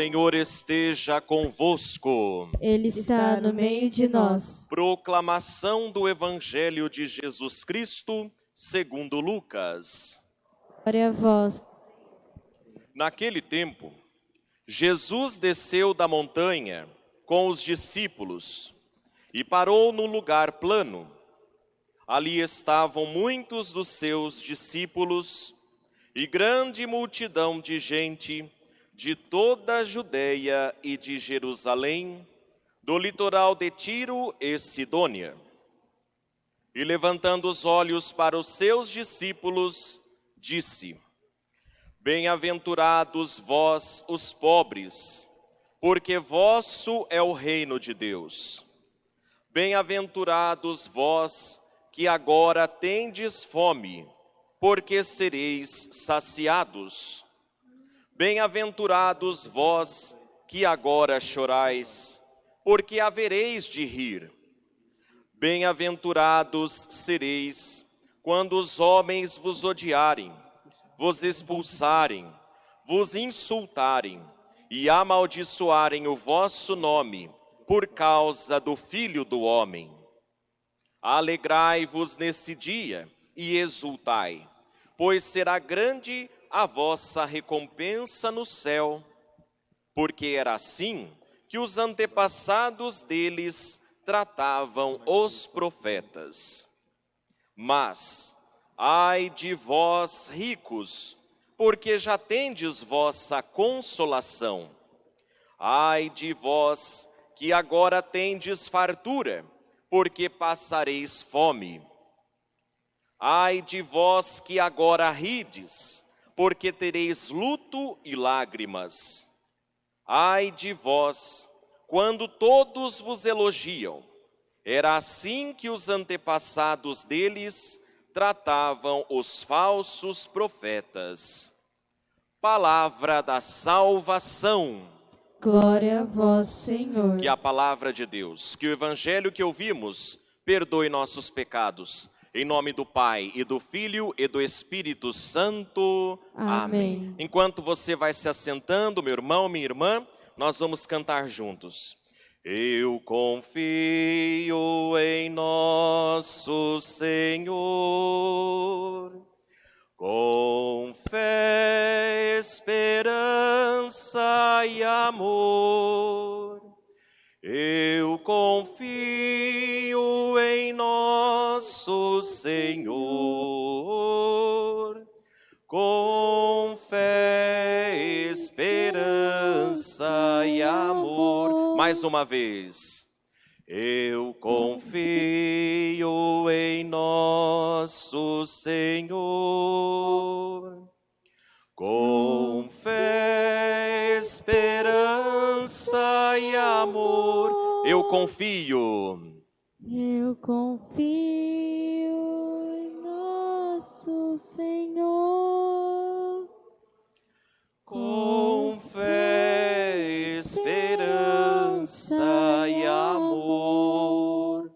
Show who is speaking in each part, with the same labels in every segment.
Speaker 1: Senhor esteja convosco.
Speaker 2: Ele está no meio de nós.
Speaker 1: Proclamação do Evangelho de Jesus Cristo, segundo Lucas.
Speaker 2: Glória a vós.
Speaker 1: Naquele tempo, Jesus desceu da montanha com os discípulos e parou num lugar plano. Ali estavam muitos dos seus discípulos e grande multidão de gente de toda a Judéia e de Jerusalém, do litoral de Tiro e Sidônia. E levantando os olhos para os seus discípulos, disse: Bem-aventurados vós, os pobres, porque vosso é o reino de Deus. Bem-aventurados vós, que agora tendes fome, porque sereis saciados. Bem-aventurados vós, que agora chorais, porque havereis de rir. Bem-aventurados sereis, quando os homens vos odiarem, vos expulsarem, vos insultarem e amaldiçoarem o vosso nome por causa do Filho do Homem. Alegrai-vos nesse dia e exultai, pois será grande a vossa recompensa no céu, porque era assim que os antepassados deles tratavam os profetas. Mas, ai de vós ricos, porque já tendes vossa consolação. Ai de vós que agora tendes fartura, porque passareis fome. Ai de vós que agora rides, porque tereis luto e lágrimas. Ai de vós, quando todos vos elogiam. Era assim que os antepassados deles tratavam os falsos profetas. Palavra da salvação.
Speaker 2: Glória a vós, Senhor.
Speaker 1: Que a palavra de Deus, que o evangelho que ouvimos, perdoe nossos pecados. Em nome do Pai, e do Filho, e do Espírito Santo.
Speaker 2: Amém. Amém.
Speaker 1: Enquanto você vai se assentando, meu irmão, minha irmã, nós vamos cantar juntos. Eu confio em nosso Senhor, com fé, esperança e amor. Eu confio Senhor, com fé, esperança e amor. Mais uma vez. Eu confio em nosso Senhor, com fé, esperança e amor. Eu confio.
Speaker 2: Eu confio Senhor.
Speaker 1: Com fé, esperança e amor.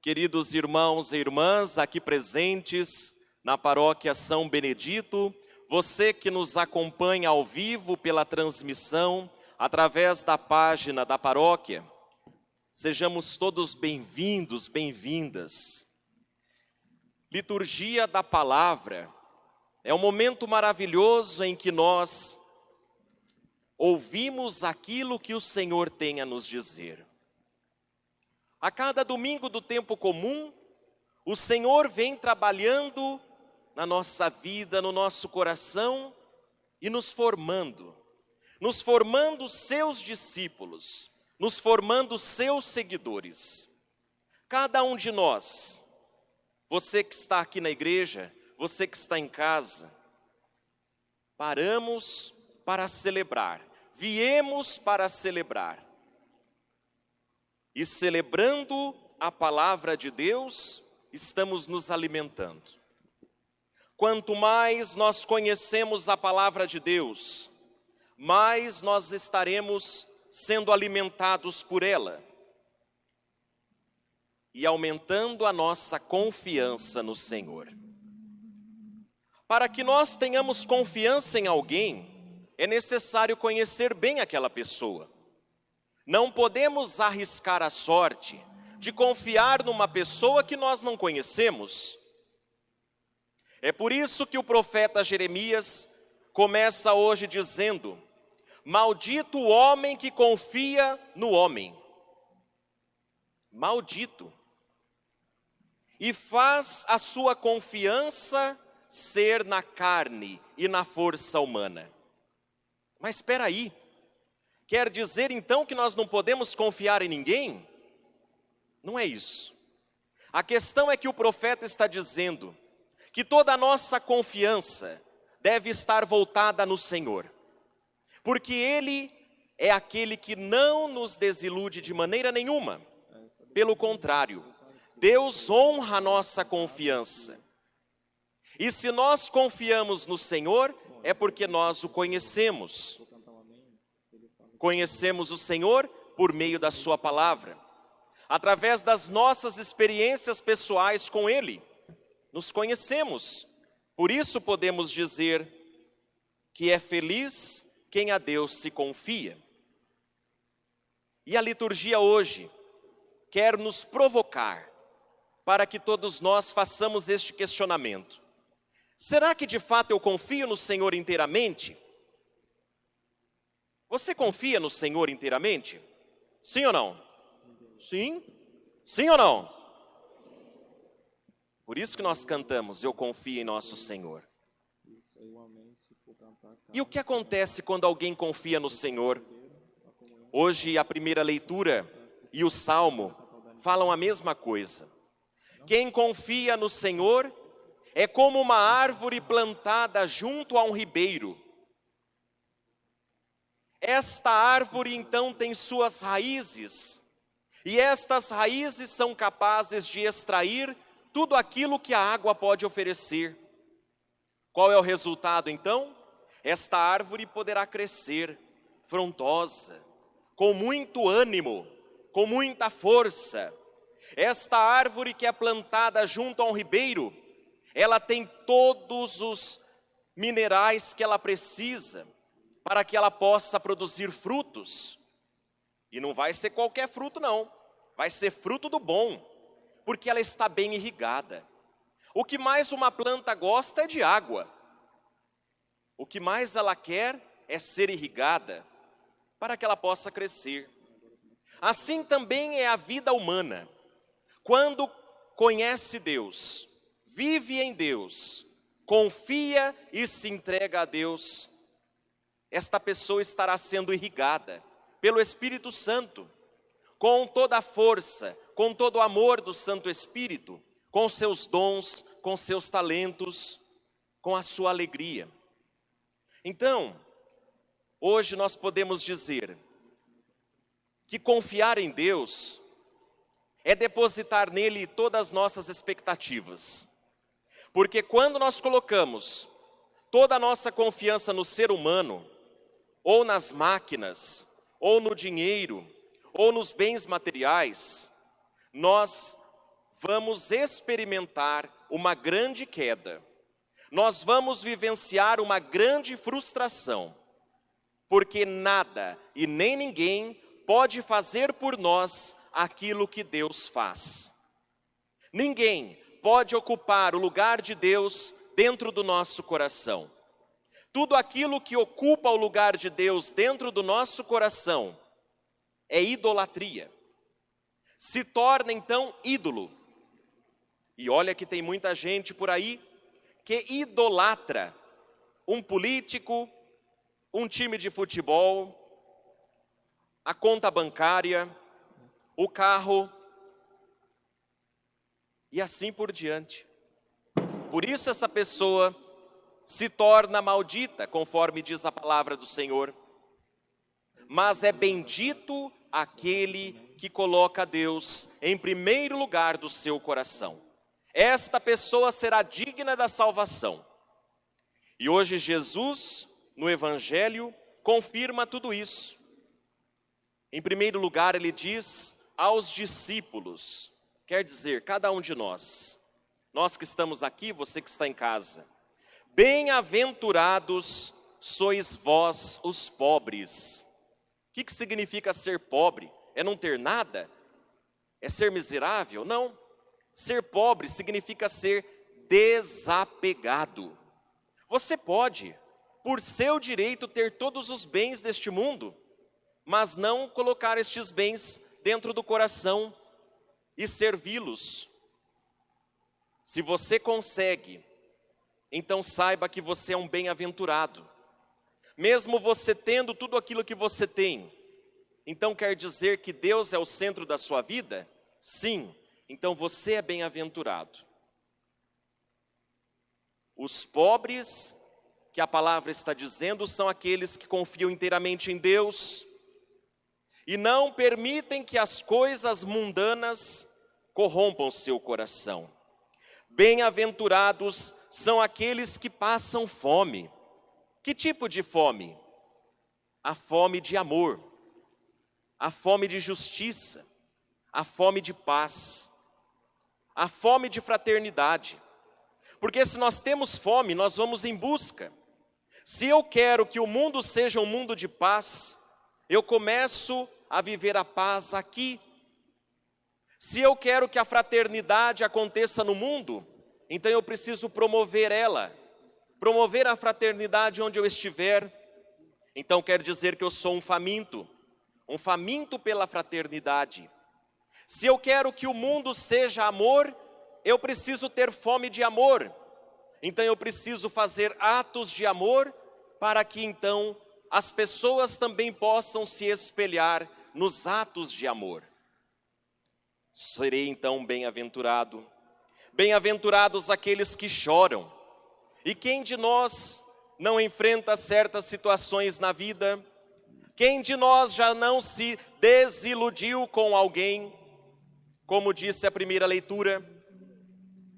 Speaker 1: Queridos irmãos e irmãs aqui presentes na paróquia São Benedito, você que nos acompanha ao vivo pela transmissão, através da página da paróquia, sejamos todos bem-vindos, bem-vindas. Liturgia da Palavra é um momento maravilhoso em que nós ouvimos aquilo que o Senhor tem a nos dizer. A cada domingo do tempo comum, o Senhor vem trabalhando na nossa vida, no nosso coração e nos formando, nos formando seus discípulos, nos formando seus seguidores. Cada um de nós, você que está aqui na igreja, você que está em casa, paramos para celebrar viemos para celebrar. E celebrando a palavra de Deus, estamos nos alimentando. Quanto mais nós conhecemos a palavra de Deus, mais nós estaremos sendo alimentados por ela e aumentando a nossa confiança no Senhor. Para que nós tenhamos confiança em alguém, é necessário conhecer bem aquela pessoa. Não podemos arriscar a sorte de confiar numa pessoa que nós não conhecemos. É por isso que o profeta Jeremias começa hoje dizendo: Maldito o homem que confia no homem. Maldito. E faz a sua confiança ser na carne e na força humana. Mas espera aí. Quer dizer então que nós não podemos confiar em ninguém? Não é isso. A questão é que o profeta está dizendo que toda a nossa confiança deve estar voltada no Senhor, porque Ele é aquele que não nos desilude de maneira nenhuma. Pelo contrário, Deus honra a nossa confiança. E se nós confiamos no Senhor, é porque nós o conhecemos. Conhecemos o Senhor por meio da Sua palavra, através das nossas experiências pessoais com Ele. Nos conhecemos, por isso podemos dizer que é feliz quem a Deus se confia. E a liturgia hoje quer nos provocar para que todos nós façamos este questionamento. Será que de fato eu confio no Senhor inteiramente? Você confia no Senhor inteiramente? Sim ou não? Sim? Sim ou não? Por isso que nós cantamos, eu confio em nosso Senhor. E o que acontece quando alguém confia no Senhor? Hoje a primeira leitura e o Salmo falam a mesma coisa. Quem confia no Senhor é como uma árvore plantada junto a um ribeiro. Esta árvore então tem suas raízes, e estas raízes são capazes de extrair tudo aquilo que a água pode oferecer. Qual é o resultado então? Esta árvore poderá crescer frondosa, com muito ânimo, com muita força. Esta árvore que é plantada junto a um ribeiro, ela tem todos os minerais que ela precisa para que ela possa produzir frutos. E não vai ser qualquer fruto não, vai ser fruto do bom, porque ela está bem irrigada. O que mais uma planta gosta é de água. O que mais ela quer é ser irrigada para que ela possa crescer. Assim também é a vida humana. Quando conhece Deus, vive em Deus, confia e se entrega a Deus, esta pessoa estará sendo irrigada pelo Espírito Santo, com toda a força, com todo o amor do Santo Espírito, com seus dons, com seus talentos, com a sua alegria. Então, hoje nós podemos dizer que confiar em Deus é depositar nele todas as nossas expectativas. Porque quando nós colocamos toda a nossa confiança no ser humano, ou nas máquinas, ou no dinheiro, ou nos bens materiais, nós vamos experimentar uma grande queda. Nós vamos vivenciar uma grande frustração, porque nada e nem ninguém pode fazer por nós aquilo que Deus faz. Ninguém pode ocupar o lugar de Deus dentro do nosso coração. Tudo aquilo que ocupa o lugar de Deus dentro do nosso coração é idolatria. Se torna então ídolo. E olha que tem muita gente por aí que idolatra um político, um time de futebol, a conta bancária, o carro, e assim por diante. Por isso essa pessoa se torna maldita, conforme diz a palavra do Senhor. Mas é bendito aquele que coloca Deus em primeiro lugar do seu coração. Esta pessoa será digna da salvação. E hoje Jesus, no Evangelho, confirma tudo isso. Em primeiro lugar, ele diz aos discípulos, quer dizer, cada um de nós, nós que estamos aqui, você que está em casa, bem-aventurados sois vós os pobres. O que, que significa ser pobre? É não ter nada? É ser miserável? Não. Ser pobre significa ser desapegado. Você pode, por seu direito, ter todos os bens deste mundo, mas não colocar estes bens dentro do coração e servi-los. Se você consegue, então saiba que você é um bem-aventurado. Mesmo você tendo tudo aquilo que você tem, então quer dizer que Deus é o centro da sua vida? Sim, então você é bem-aventurado. Os pobres, que a palavra está dizendo, são aqueles que confiam inteiramente em Deus e não permitem que as coisas mundanas corrompam seu coração. Bem-aventurados são aqueles que passam fome. Que tipo de fome? A fome de amor, a fome de justiça, a fome de paz, a fome de fraternidade. Porque se nós temos fome, nós vamos em busca. Se eu quero que o mundo seja um mundo de paz, eu começo a viver a paz aqui. Se eu quero que a fraternidade aconteça no mundo, então eu preciso promover ela, promover a fraternidade onde eu estiver. Então quer dizer que eu sou um faminto, um faminto pela fraternidade. Se eu quero que o mundo seja amor, eu preciso ter fome de amor. Então eu preciso fazer atos de amor para que então as pessoas também possam se espelhar nos atos de amor. Serei então bem-aventurado. Bem-aventurados aqueles que choram. E quem de nós não enfrenta certas situações na vida? Quem de nós já não se desiludiu com alguém? Como disse a primeira leitura,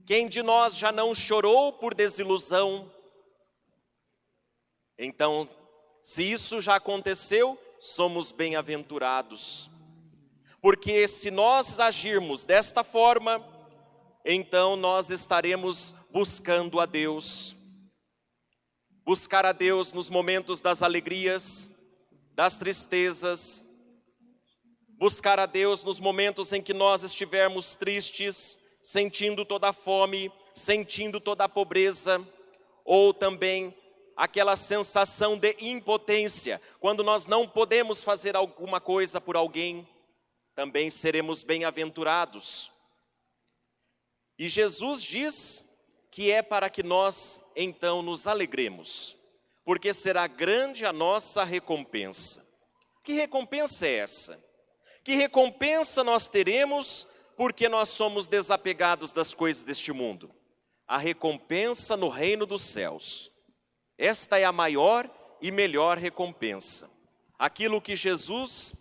Speaker 1: quem de nós já não chorou por desilusão? Então, se isso já aconteceu, somos bem-aventurados. Porque se nós agirmos desta forma, então nós estaremos buscando a Deus. Buscar a Deus nos momentos das alegrias, das tristezas, buscar a Deus nos momentos em que nós estivermos tristes, sentindo toda a fome, sentindo toda a pobreza, ou também aquela sensação de impotência, quando nós não podemos fazer alguma coisa por alguém, também seremos bem-aventurados. E Jesus diz que é para que nós então nos alegremos, porque será grande a nossa recompensa. Que recompensa é essa? Que recompensa nós teremos porque nós somos desapegados das coisas deste mundo? A recompensa no reino dos céus. Esta é a maior e melhor recompensa. Aquilo que Jesus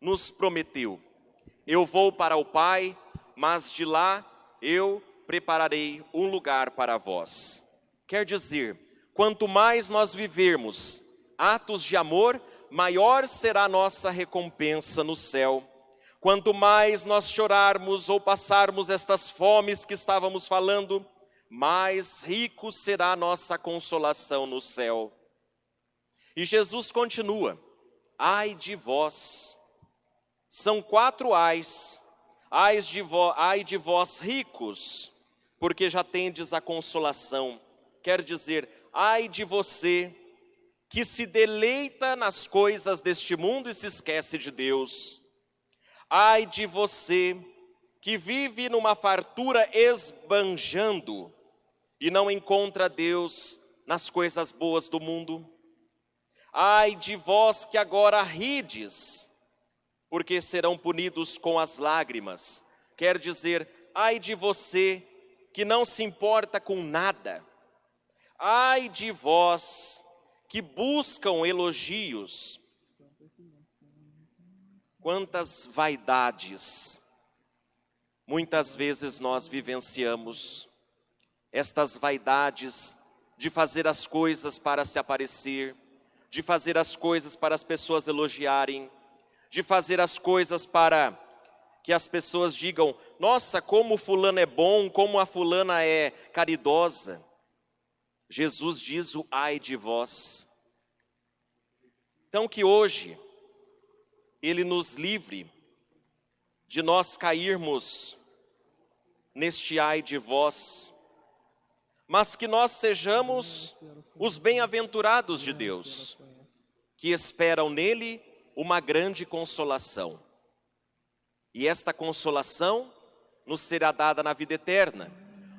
Speaker 1: nos prometeu. Eu vou para o Pai, mas de lá eu prepararei um lugar para vós. Quer dizer, quanto mais nós vivermos atos de amor, maior será a nossa recompensa no céu. Quanto mais nós chorarmos ou passarmos estas fomes que estávamos falando, mais rico será a nossa consolação no céu. E Jesus continua, ai de vós, são quatro ais, ai de, vo, ai de vós ricos, porque já tendes a consolação, quer dizer, ai de você, que se deleita nas coisas deste mundo e se esquece de Deus. Ai de você que vive numa fartura esbanjando e não encontra Deus nas coisas boas do mundo. Ai de vós que agora rides, porque serão punidos com as lágrimas. Quer dizer, ai de você que não se importa com nada. Ai de vós que buscam elogios, quantas vaidades muitas vezes nós vivenciamos, estas vaidades de fazer as coisas para se aparecer, de fazer as coisas para as pessoas elogiarem, de fazer as coisas para que as pessoas digam: nossa, como fulano é bom, como a fulana é caridosa. Jesus diz o ai de vós. Então que hoje Ele nos livre de nós cairmos neste ai de vós, mas que nós sejamos os bem-aventurados de Deus, que esperam nele uma grande consolação. E esta consolação nos será dada na vida eterna,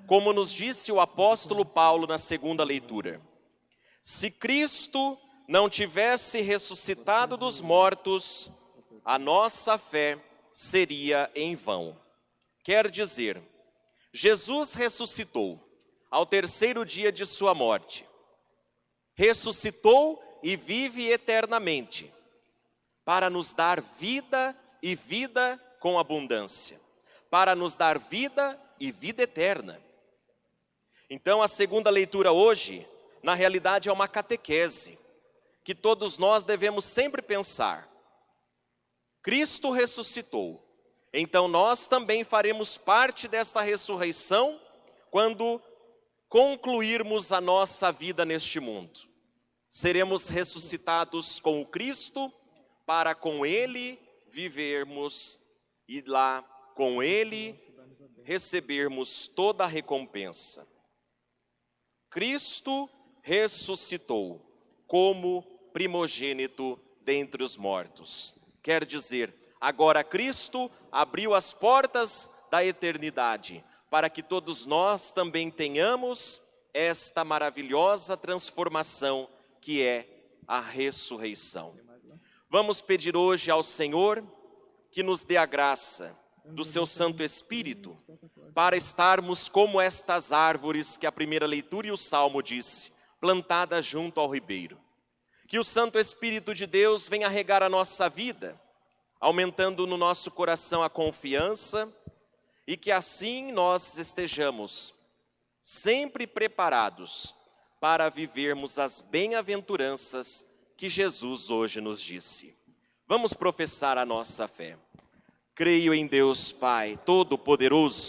Speaker 1: como nos disse o apóstolo Paulo na segunda leitura. Se Cristo não tivesse ressuscitado dos mortos, a nossa fé seria em vão. Quer dizer, Jesus ressuscitou ao terceiro dia de sua morte. Ressuscitou e vive eternamente para nos dar vida e vida com abundância, para nos dar vida e vida eterna. Então, a segunda leitura hoje, na realidade, é uma catequese que todos nós devemos sempre pensar. Cristo ressuscitou, então nós também faremos parte desta ressurreição quando concluirmos a nossa vida neste mundo. Seremos ressuscitados com o Cristo para com Ele vivermos e lá com Ele recebermos toda a recompensa. Cristo ressuscitou como primogênito dentre os mortos. Quer dizer, agora Cristo abriu as portas da eternidade para que todos nós também tenhamos esta maravilhosa transformação que é a ressurreição. Vamos pedir hoje ao Senhor que nos dê a graça do seu Santo Espírito para estarmos como estas árvores que a primeira leitura e o Salmo disse, plantadas junto ao ribeiro. Que o Santo Espírito de Deus venha regar a nossa vida, aumentando no nosso coração a confiança e que assim nós estejamos sempre preparados para vivermos as bem-aventuranças que Jesus hoje nos disse. Vamos professar a nossa fé. Creio em Deus Pai Todo-Poderoso,